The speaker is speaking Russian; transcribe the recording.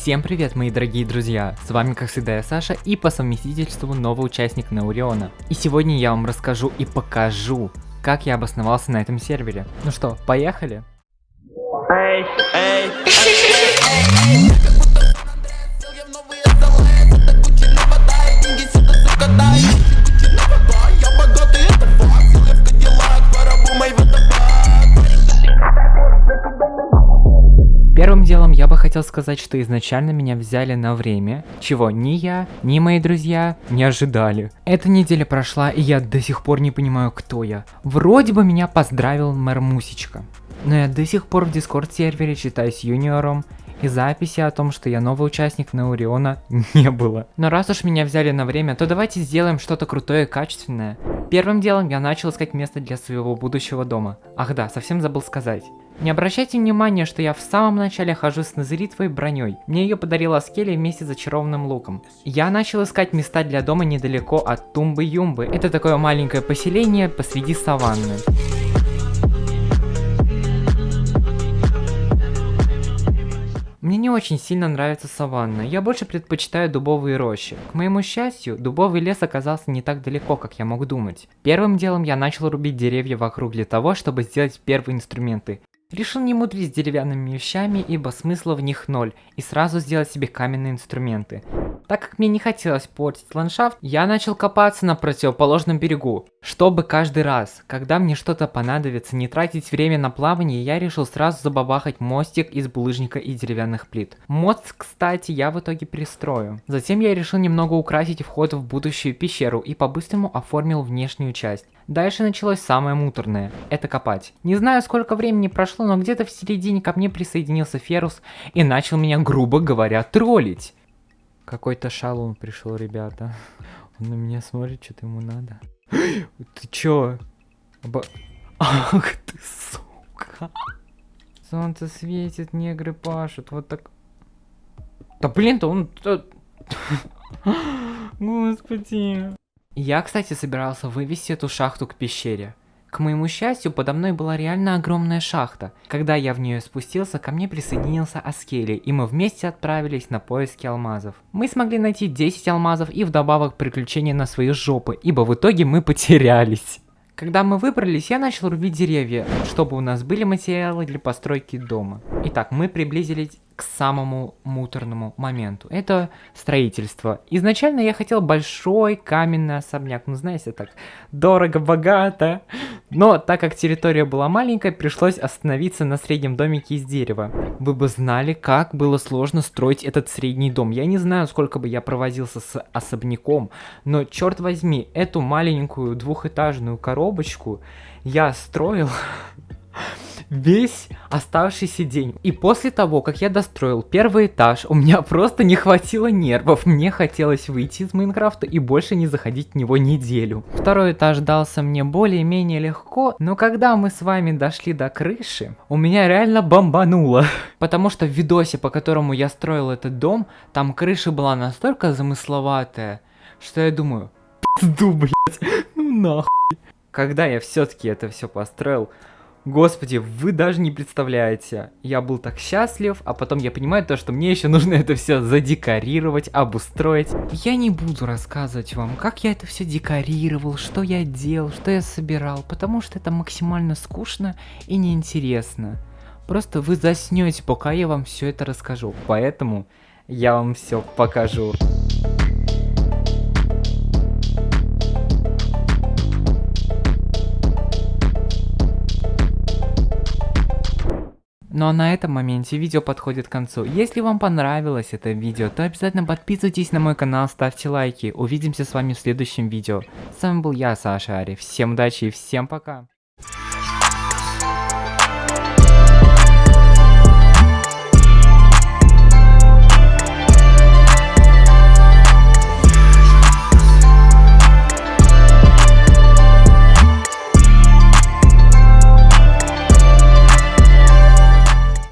Всем привет, мои дорогие друзья! С вами, как всегда, я Саша и по совместительству новый участник Науриона. И сегодня я вам расскажу и покажу, как я обосновался на этом сервере. Ну что, поехали? Эй, эй, эй, Первым хотел сказать, что изначально меня взяли на время, чего ни я, ни мои друзья не ожидали. Эта неделя прошла, и я до сих пор не понимаю, кто я. Вроде бы меня поздравил мэр Мусечка. Но я до сих пор в дискорд сервере считаюсь юниором, и записи о том, что я новый участник Науриона не было. Но раз уж меня взяли на время, то давайте сделаем что-то крутое и качественное. Первым делом я начал искать место для своего будущего дома. Ах да, совсем забыл сказать. Не обращайте внимания, что я в самом начале хожу с назеритовой броней. Мне ее подарила Аскелия вместе с зачарованным луком. Я начал искать места для дома недалеко от Тумбы-Юмбы. Это такое маленькое поселение посреди саванны. Мне не очень сильно нравится саванна, я больше предпочитаю дубовые рощи. К моему счастью, дубовый лес оказался не так далеко, как я мог думать. Первым делом я начал рубить деревья вокруг для того, чтобы сделать первые инструменты. Решил не мудрить с деревянными вещами, ибо смысла в них ноль, и сразу сделать себе каменные инструменты. Так как мне не хотелось портить ландшафт, я начал копаться на противоположном берегу, чтобы каждый раз, когда мне что-то понадобится, не тратить время на плавание, я решил сразу забабахать мостик из булыжника и деревянных плит. Мост, кстати, я в итоге перестрою. Затем я решил немного украсить вход в будущую пещеру и по-быстрому оформил внешнюю часть. Дальше началось самое муторное – это копать. Не знаю, сколько времени прошло, но где-то в середине ко мне присоединился Ферус и начал меня, грубо говоря, троллить. Какой-то шалун пришел, ребята. Он на меня смотрит, что-то ему надо. Ты чё? Оба... Ах ты, сука. Солнце светит, негры пашут, вот так... Да блин-то он... Господи. Я, кстати, собирался вывести эту шахту к пещере. К моему счастью, подо мной была реально огромная шахта. Когда я в нее спустился, ко мне присоединился Аскели, и мы вместе отправились на поиски алмазов. Мы смогли найти 10 алмазов и вдобавок приключения на свои жопы, ибо в итоге мы потерялись. Когда мы выбрались, я начал рубить деревья, чтобы у нас были материалы для постройки дома. Итак, мы приблизились к самому муторному моменту. Это строительство. Изначально я хотел большой каменный особняк. Ну, знаете, так дорого-богато. Но так как территория была маленькая, пришлось остановиться на среднем домике из дерева. Вы бы знали, как было сложно строить этот средний дом. Я не знаю, сколько бы я провозился с особняком, но черт возьми, эту маленькую двухэтажную коробочку я строил весь оставшийся день. И после того, как я достроил первый этаж, у меня просто не хватило нервов. Мне хотелось выйти из Майнкрафта и больше не заходить в него неделю. Второй этаж дался мне более-менее легко, но когда мы с вами дошли до крыши, у меня реально бомбануло. Потому что в видосе, по которому я строил этот дом, там крыша была настолько замысловатая, что я думаю, пизду, блядь, ну нахуй. Когда я все-таки это все построил, Господи, вы даже не представляете. Я был так счастлив, а потом я понимаю то, что мне еще нужно это все задекорировать, обустроить. Я не буду рассказывать вам, как я это все декорировал, что я делал, что я собирал, потому что это максимально скучно и неинтересно. Просто вы заснете, пока я вам все это расскажу. Поэтому я вам все покажу. Ну а на этом моменте видео подходит к концу. Если вам понравилось это видео, то обязательно подписывайтесь на мой канал, ставьте лайки. Увидимся с вами в следующем видео. С вами был я, Саша Ари. Всем удачи и всем пока.